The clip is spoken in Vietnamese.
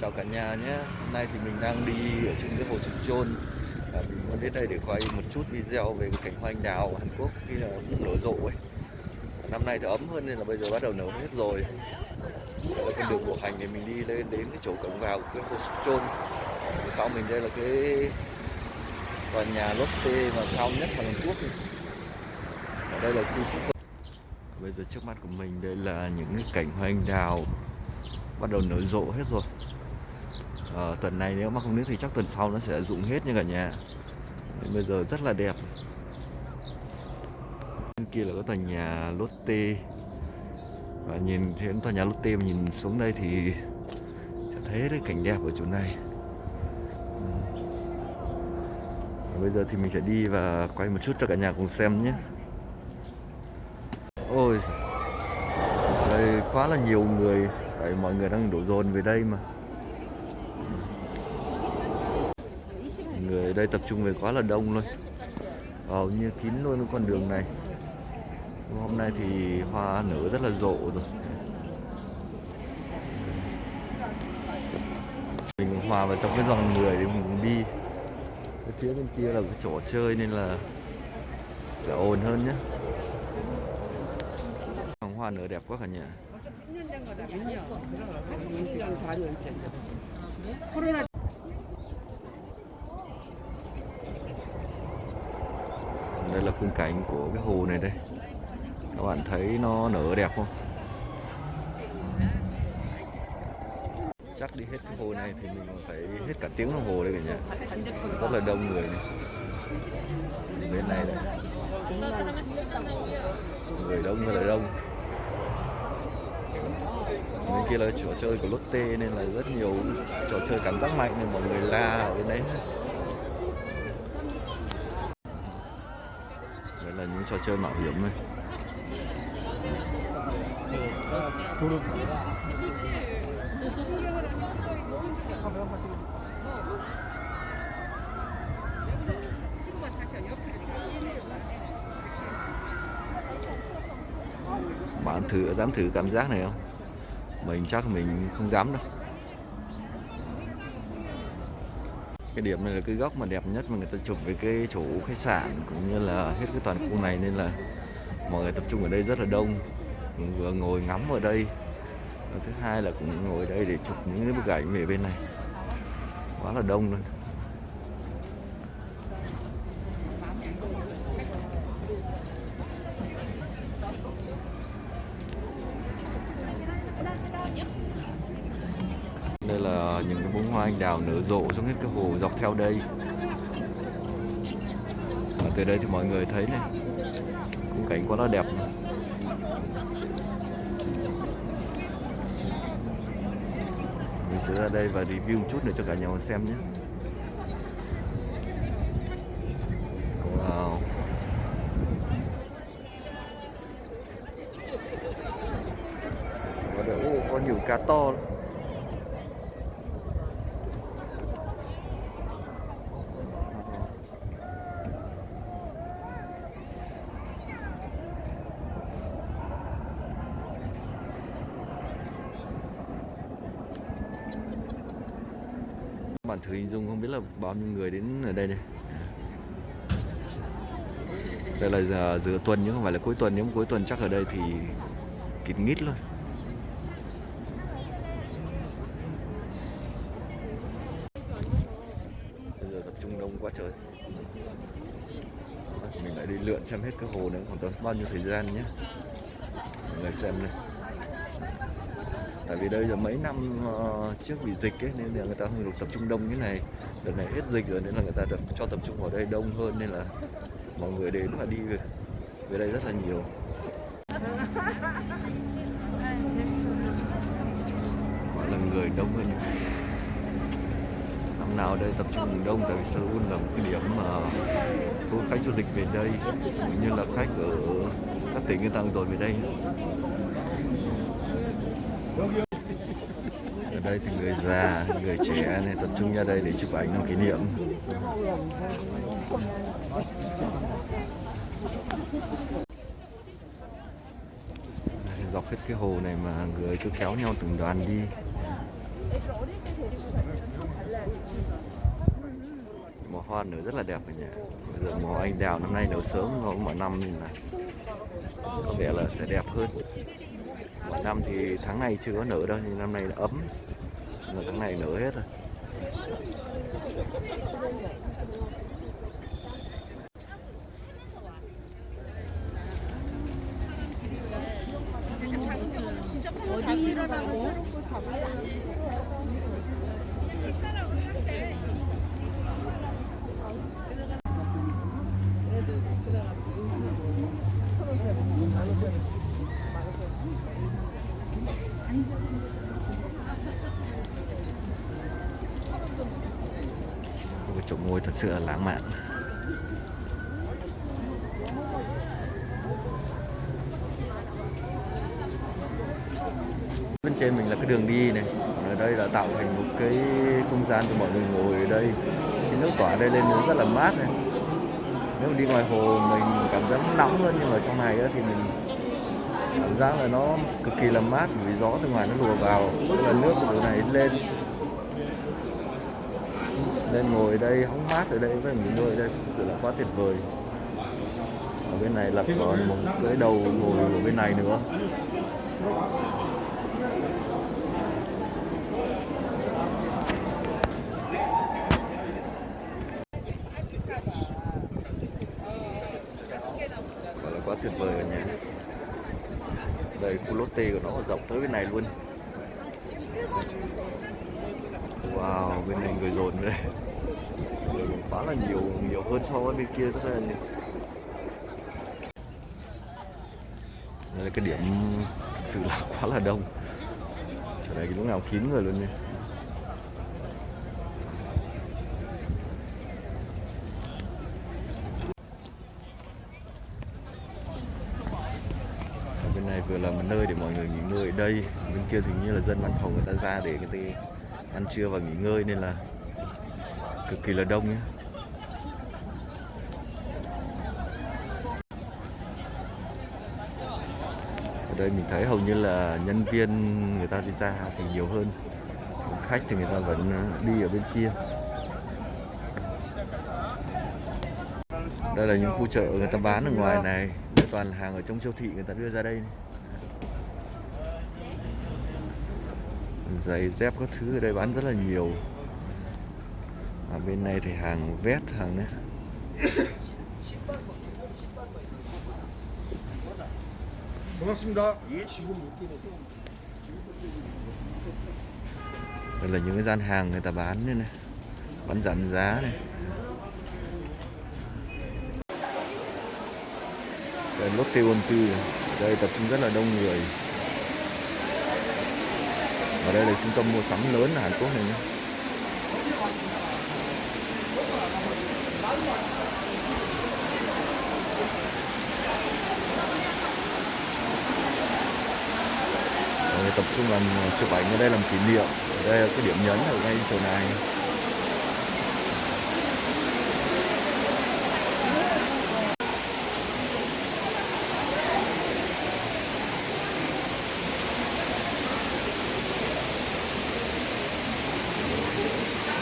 chào cả nhà nhé. Hôm nay thì mình đang đi ở trên cái hồ Trục Trôn à, mình muốn đến đây để quay một chút video về cái cảnh hoa anh đào Hàn Quốc khi là cũng nở rộ ấy. Năm nay thì ấm hơn nên là bây giờ bắt đầu nở hết rồi. Đây là con đường bộ hành để mình đi lên đến cái chỗ cổng vào của cái hồ Trục Chôn. Sau mình đây là cái tòa nhà Lotte mà cao nhất Hàn Quốc ở đây là khu phúc bây giờ trước mắt của mình đây là những cái cảnh hoa anh đào bắt đầu nở rộ hết rồi ờ, tuần này nếu mà không nước thì chắc tuần sau nó sẽ rụng hết như cả nhà. Nên bây giờ rất là đẹp. Bên kia là có tòa nhà Lotte. Và nhìn thấy tòa nhà Lotte mà nhìn xuống đây thì sẽ thấy cái cảnh đẹp ở chỗ này. Và bây giờ thì mình sẽ đi và quay một chút cho cả nhà cùng xem nhé. Ôi đây quá là nhiều người. Tại mọi người đang đổ dồn về đây mà người ở đây tập trung về quá là đông luôn. Hầu như kín luôn cái con đường này. Hôm nay thì hoa nở rất là rộ rồi. Mình hòa vào trong cái dòng người để mình đi. Cái phía bên kia là cái chỗ chơi nên là sẽ ồn hơn nhé dòng hoa nở đẹp quá cả nhà. Đây là khung cảnh của cái hồ này đây. Các bạn thấy nó nở đẹp không? Chắc đi hết cái hồ này thì mình phải hết cả tiếng đồng hồ đây cả nhà. Rất là đông người này. Bên này đây. Người đông người là đông. Bên kia là chỗ chơi của Lotte nên là rất nhiều trò chơi cảm giác mạnh nên mọi người la ở bên đấy đây là những trò chơi mạo hiểm này. Bạn thử, dám thử cảm giác này không? Mình chắc mình không dám đâu. Cái điểm này là cái góc mà đẹp nhất mà người ta chụp về cái chỗ khách sạn cũng như là hết cái toàn khu này, nên là mọi người tập trung ở đây rất là đông. Vừa ngồi ngắm ở đây. Và thứ hai là cũng ngồi đây để chụp những cái bức ảnh về bên này. Quá là đông luôn đây là những cái bông hoa anh đào nở rộ xuống hết cái hồ dọc theo đây. Và từ đây thì mọi người thấy này, khung cảnh quá là đẹp mình sẽ ra đây và review một chút nữa cho cả nhà xem nhé. Wow. Có nhiều cá to lắm. Bạn thử hình dung không biết là bao nhiêu người đến ở đây đây? Đây là giờ giữa tuần nhưng không phải là cuối tuần, nếu mà cuối tuần chắc ở đây thì kín mít luôn. Bây giờ tập trung đông quá trời. Mình lại đi lượn xem hết cái hồ này còn tốn bao nhiêu thời gian nhé. Mọi người xem này tại vì đây giờ mấy năm ờ, trước bị dịch ấy nên là người ta không được tập trung đông như này. Đợt này hết dịch rồi nên là người ta được cho tập trung vào đây đông hơn nên là mọi người đến và đi về, về đây rất là nhiều. Gọi là người đông hơn năm nào đây tập trung đông tại vì Seoul là một cái điểm mà thu khách du lịch về đây. Cũng như là khách ở các tỉnh người ta rồi về đây ở đây thì người già, người trẻ này tập trung ra đây để chụp ảnh làm kỷ niệm. Dọc hết cái hồ này mà người cứ kéo nhau từng đoàn đi. Mùa hoa nở rất là đẹp cả nhà bây giờ mùa anh đào năm nay nở sớm hơn mọi năm nên là có vẻ là sẽ đẹp hơn năm thì tháng này chưa có nở đâu, nhưng năm nay là ấm. Là tháng này nở hết rồi một cái chỗ ngồi thật sự là lãng mạn. Bên trên mình là cái đường đi này. Ở đây là tạo thành một cái không gian cho mọi người ngồi ở đây. Cái nước tỏa đây lên nó rất là mát này. Nếu mà đi ngoài hồ mình cảm giác nóng hơn, nhưng mà trong này thì mình cảm giác là nó cực kỳ là mát vì gió từ ngoài nó lùa vào, tức là nước từ này lên. Lên ngồi ở đây, hóng mát ở đây, với nghỉ ngơi ở đây thực sự là quá tuyệt vời. Ở bên này là còn một cái đầu ngồi ở bên này nữa. Là quá tuyệt vời cả nhà đây, khu lotte của nó rộng tới bên này luôn. Wow, bên này người dồn đây người quá là nhiều nhiều hơn so với bên kia rất là nhiều. Đây là cái điểm thực sự là quá là đông. Ở đây lúc nào kín người luôn nha Ở bên này vừa là một nơi để mọi người nghỉ ngơi ở đây. Bên kia thì như là dân văn phòng người ta ra để người ta ăn trưa và nghỉ ngơi nên là cực kỳ là đông nhé. Ở đây mình thấy hầu như là nhân viên người ta đi ra thì nhiều hơn. Khách thì người ta vẫn ờ, đi ở bên kia. Đây là những khu chợ người ta bán ở ngoài này. Đây toàn là hàng ở trong siêu thị người ta đưa ra đây. này. giày dép các thứ ở đây bán rất là nhiều. Ở bên này thì hàng vét hàng đấy. đây là những cái gian hàng người ta bán đây này. Bán giảm giá này. Đây lốt tây ôn tư đây tập trung rất là đông người ở đây là trung tâm mua sắm lớn ở Hàn Quốc này nhé. Tập trung làm, chụp ảnh ở đây làm kỷ niệm. Ở đây là cái điểm nhấn ở ngay chỗ này.